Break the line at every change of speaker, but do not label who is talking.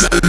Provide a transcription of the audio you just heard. Peace.